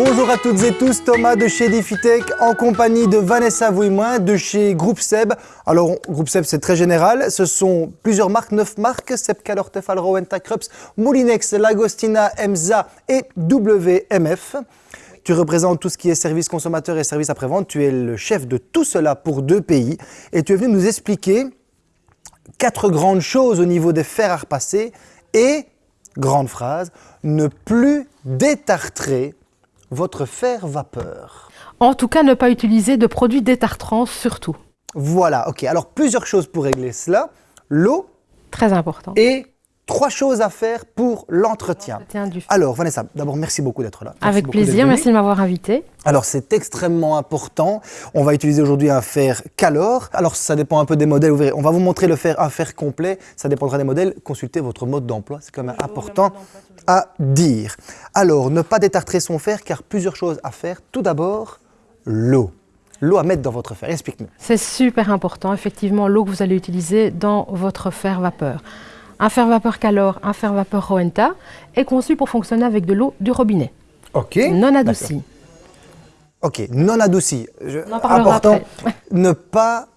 Bonjour à toutes et tous, Thomas de chez Diffitech en compagnie de Vanessa Vouimoin de chez Groupe Seb. Alors, Groupe Seb, c'est très général. Ce sont plusieurs marques, neuf marques, Seb Calor, Tefal, Rowenta, Krups, Moulinex, Lagostina, EMSA et WMF. Tu représentes tout ce qui est service consommateur et service après-vente. Tu es le chef de tout cela pour deux pays. Et tu es venu nous expliquer quatre grandes choses au niveau des fers à repasser et, grande phrase, ne plus détartrer votre fer vapeur. En tout cas, ne pas utiliser de produits détartrants surtout. Voilà, ok. Alors, plusieurs choses pour régler cela. L'eau Très important. et trois choses à faire pour l'entretien. Du. Alors, Vanessa, d'abord, merci beaucoup d'être là. Merci Avec plaisir, merci de m'avoir invité. Alors, c'est extrêmement important. On va utiliser aujourd'hui un fer Calor. Alors, ça dépend un peu des modèles. Vous verrez. On va vous montrer le fer, un fer complet. Ça dépendra des modèles. Consultez votre mode d'emploi. C'est quand même important à dire. Alors, ne pas détartrer son fer, car plusieurs choses à faire. Tout d'abord, l'eau. L'eau à mettre dans votre fer. Explique-nous. C'est super important, effectivement, l'eau que vous allez utiliser dans votre fer vapeur. Un fer vapeur Calor, un fer vapeur Rowenta est conçu pour fonctionner avec de l'eau du robinet, Ok. non adoucie. Ok, non adouci. Je- important, après. ne pas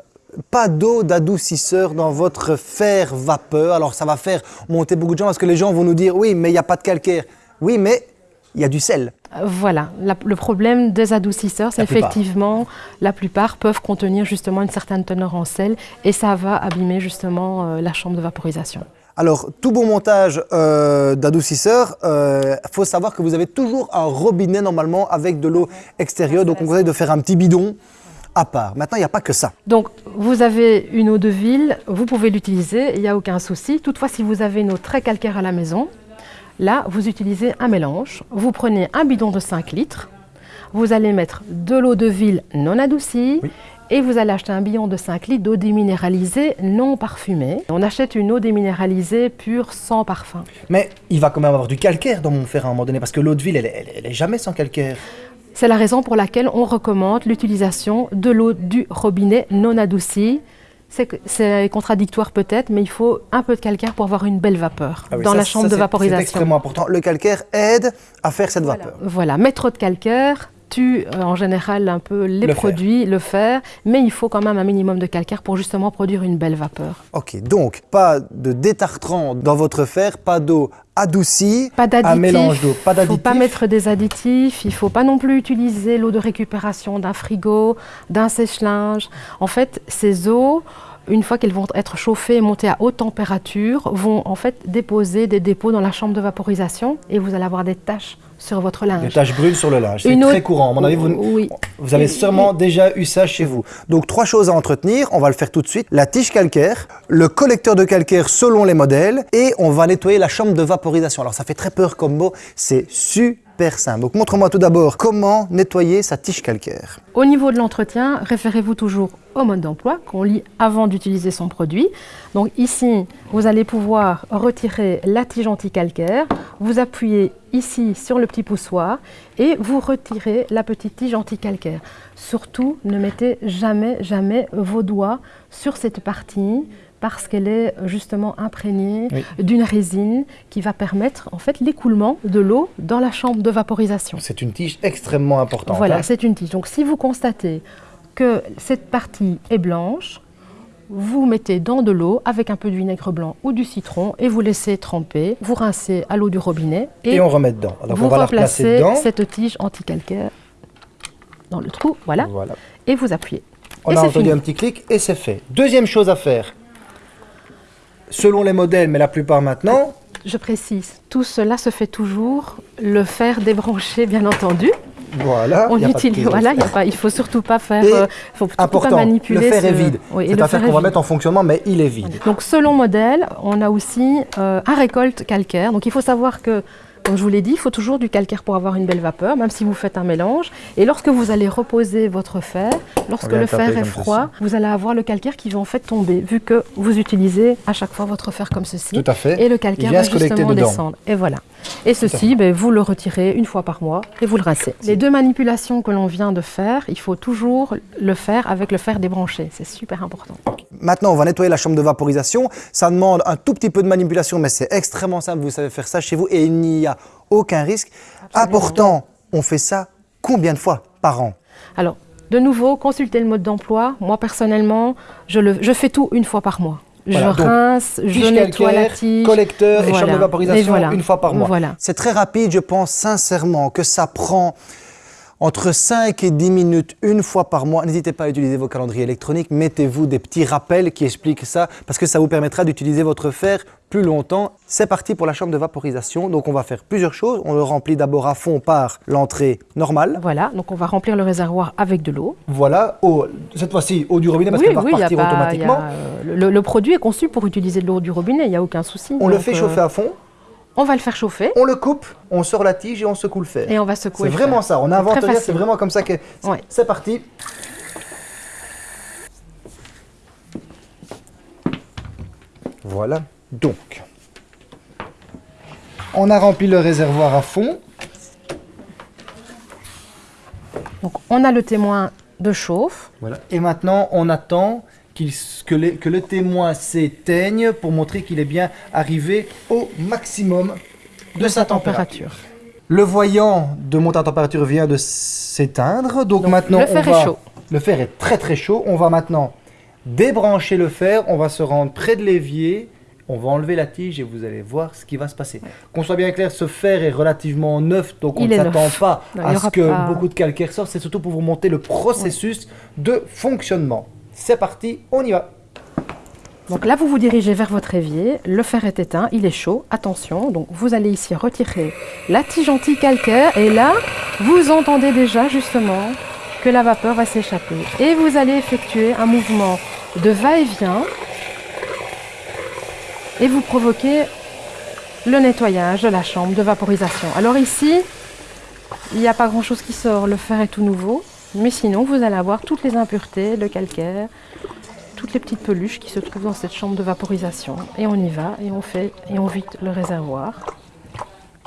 pas d'eau d'adoucisseur dans votre fer vapeur. Alors ça va faire monter beaucoup de gens parce que les gens vont nous dire oui, mais il n'y a pas de calcaire. Oui, mais il y a du sel. Euh, Voilà, La- le problème des adoucisseurs, c'est effectivement, la plupart peuvent contenir justement une certaine teneur en sel et ça va abîmer justement euh, la chambre de vaporisation. Alors, tout bon montage euh, d'adoucisseur, il faut savoir que vous avez toujours un robinet normalement avec de l'eau extérieure. Donc, on conseille de faire un petit bidon à part. Maintenant, il n'y a pas que ça. Donc, vous avez une eau de ville, vous pouvez l'utiliser, il n'y a aucun souci. Toutefois, si vous avez une eau très calcaire à la maison, là, vous utilisez un mélange. Vous prenez un bidon de 5 litres, vous allez mettre de l'eau de ville non adoucie Oui. et vous allez acheter un bidon de 5 litres d'eau déminéralisée non parfumée. On achète une eau déminéralisée pure sans parfum. Mais il va quand même avoir du calcaire dans mon fer à un moment donné parce que l'eau de ville, elle, elle- elle est jamais sans calcaire. C'est la raison pour laquelle on recommande l'utilisation de l'eau du robinet non adoucie. C'est contradictoire peut-être, mais il faut un peu de calcaire pour avoir une belle vapeur Ah oui, dans ça, la ça, chambre de c'est- C'est vaporisation. extrêmement important. Le calcaire aide à faire cette Voilà. vapeur. Voilà, mettre trop de calcaire tue euh, en général un peu les Le fer. produits, le fer, mais il faut quand même un minimum de calcaire pour justement produire une belle vapeur. Ok, donc pas de détartrant dans votre fer, pas d'eau adoucie, Pas un d'additifs. mélange d'eau, pas Il ne faut pas d'additifs. mettre des additifs, il ne faut pas non plus utiliser l'eau de récupération d'un frigo, d'un sèche-linge. En fait, ces eaux, une fois qu'elles vont être chauffées et montées à haute température, vont en fait déposer des dépôts dans la chambre de vaporisation et vous allez avoir des taches sur votre linge. Des taches brunes sur le linge, c'est très courant. À mon avis, vous, Oui. vous avez sûrement déjà eu ça chez vous. Donc trois choses à entretenir, on va le faire tout de suite. La tige calcaire, le collecteur de calcaire selon les modèles et on va nettoyer la chambre de vaporisation. Alors ça fait très peur comme mot, c'est super Donc montre-moi tout d'abord comment nettoyer sa tige calcaire. Au niveau de l'entretien, référez-vous toujours au mode d'emploi qu'on lit avant d'utiliser son produit. Donc ici, vous allez pouvoir retirer la tige anti-calcaire, vous appuyez ici sur le petit poussoir et vous retirez la petite tige anti-calcaire. Surtout, ne mettez jamais, jamais vos doigts sur cette partie parce qu'elle est justement imprégnée Oui. d'une résine qui va permettre en fait l'écoulement de l'eau dans la chambre de vaporisation. C'est une tige extrêmement importante. Voilà, hein. c'est une tige. Donc si vous constatez que cette partie est blanche, vous mettez dans de l'eau avec un peu de vinaigre blanc ou du citron et vous laissez tremper. Vous rincez à l'eau du robinet et, Et on remet dedans. Alors vous on va la replacer replacez dedans. cette tige anti-calcaire dans le trou, voilà, Voilà. et vous appuyez. On Et a entendu fini. un petit clic et c'est fait. Deuxième chose à faire. Selon les modèles, mais la plupart maintenant, Je précise, tout cela se fait toujours, le fer débranché bien entendu. voilà. On y a utilise, voilà, il y a pas, il faut surtout pas faire, euh, faut surtout pas Important, manipuler. le fer est ce- vide. Oui, et c'est un fer fer qu'on est va vide. mettre en fonctionnement, mais il est vide. Donc selon modèle, on a aussi euh, un récolte calcaire. Donc il faut savoir que, comme je vous l'ai dit, il faut toujours du calcaire pour avoir une belle vapeur, même si vous faites un mélange. Et lorsque vous allez reposer votre fer, lorsque le fer est froid, vous allez avoir le calcaire qui va en fait tomber, vu que vous utilisez à chaque fois votre fer comme ceci. Tout à fait. Et le calcaire va justement descendre. Et voilà. Et ceci, ben, vous le retirez une fois par mois et vous le rincez. Les deux manipulations que l'on vient de faire, il faut toujours le faire avec le fer débranché. C'est super important. Maintenant, on va nettoyer la chambre de vaporisation. Ça demande un tout petit peu de manipulation, mais c'est extrêmement simple. Vous savez faire ça chez vous et il n'y a aucun risque. Important On fait ça combien de fois par an? Alors, de nouveau, consultez le mode d'emploi. Moi, personnellement, je, le, je fais tout une fois par mois. Voilà, je rince, je nettoie la tige. collecteur et Voilà. chambre de vaporisation Et voilà. une fois par mois. Voilà. C'est très rapide, je pense sincèrement que ça prend entre 5 et 10 minutes une fois par mois. N'hésitez pas à utiliser vos calendriers électroniques, mettez-vous des petits rappels qui expliquent ça parce que ça vous permettra d'utiliser votre fer plus longtemps. C'est parti pour la chambre de vaporisation. Donc on va faire plusieurs choses. On le remplit d'abord à fond par l'entrée normale. Voilà, donc on va remplir le réservoir avec de l'eau. Voilà, eau, cette fois-ci eau du robinet parce oui, qu'elle va oui, y a repartir pas- automatiquement. y a, euh, le, le produit est conçu pour utiliser de l'eau du robinet, il n'y a aucun souci. On le fait euh, chauffer à fond, On va le faire chauffer on le coupe, on sort la tige et on secoue le fer. et on va secouer. C'est vraiment fer. ça, on très rien, c'est vraiment comme ça que... Ouais. C'est parti. Voilà, donc. On a rempli le réservoir à fond. Donc on a le témoin de chauffe. Voilà. Et maintenant, on attend que, les- que le témoin s'éteigne pour montrer qu'il est bien arrivé au maximum de, sa température. Le voyant de monter en température vient de s'éteindre. Donc, Donc, maintenant, le fer on est chaud. Le fer est très très chaud. On va maintenant débrancher le fer. On va se rendre près de l'évier. On va enlever la tige et vous allez voir ce qui va se passer. Qu'on soit bien clair, ce fer est relativement neuf, donc on Il ne s'attend pas Non, à ce que pas- beaucoup de calcaire sorte. C'est surtout pour vous montrer le processus de fonctionnement. C'est parti, on y va. Donc là, vous vous dirigez vers votre évier, le fer est éteint, il est chaud, attention. Donc vous allez ici retirer la tige anti-calcaire et là, vous entendez déjà justement que la vapeur va s'échapper. Et vous allez effectuer un mouvement de va-et-vient et vous provoquez le nettoyage de la chambre de vaporisation. Alors ici, il n'y a pas grand-chose qui sort, le fer est tout nouveau, mais sinon vous allez avoir toutes les impuretés, le calcaire, toutes les petites peluches qui se trouvent dans cette chambre de vaporisation. Et on y va et on fait et on vide le réservoir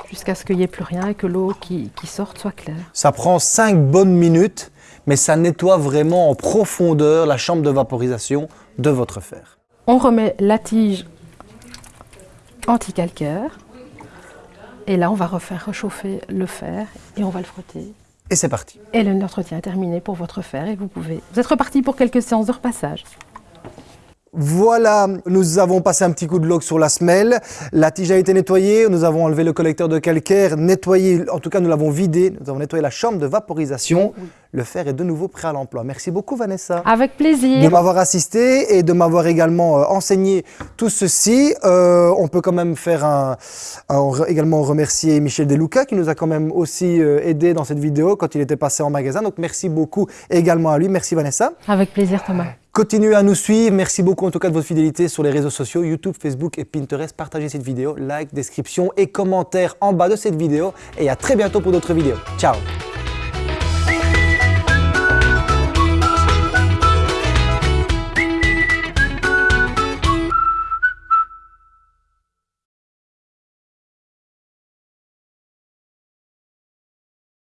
jusqu'à ce qu'il n'y ait plus rien et que l'eau qui, qui sorte soit claire. Ça prend 5 bonnes minutes, mais ça nettoie vraiment en profondeur la chambre de vaporisation de votre fer. On remet la tige anti-calcaire et là on va refaire réchauffer le fer et on va le frotter. Et c'est parti. Et l'entretien est terminé pour votre fer et vous pouvez. Vous êtes reparti pour quelques séances de repassage. Voilà, nous avons passé un petit coup de lock sur la semelle. La tige a été nettoyée, nous avons enlevé le collecteur de calcaire, nettoyé, en tout cas nous l'avons vidé, nous avons nettoyé la chambre de vaporisation. Le fer est de nouveau prêt à l'emploi. Merci beaucoup Vanessa. Avec plaisir. de m'avoir assisté et de m'avoir également euh, enseigné tout ceci. Euh, on peut quand même faire un, un- également remercier Michel Deluca qui nous a quand même aussi euh, aidé dans cette vidéo quand il était passé en magasin. Donc merci beaucoup également à lui. Merci Vanessa. Avec plaisir Thomas. Continuez à nous suivre. Merci beaucoup en tout cas de votre fidélité sur les réseaux sociaux YouTube, Facebook et Pinterest. Partagez cette vidéo, like, description et commentaires en bas de cette vidéo. Et à très bientôt pour d'autres vidéos. Ciao